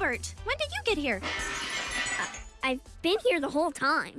Albert, when did you get here? Uh, I've been here the whole time.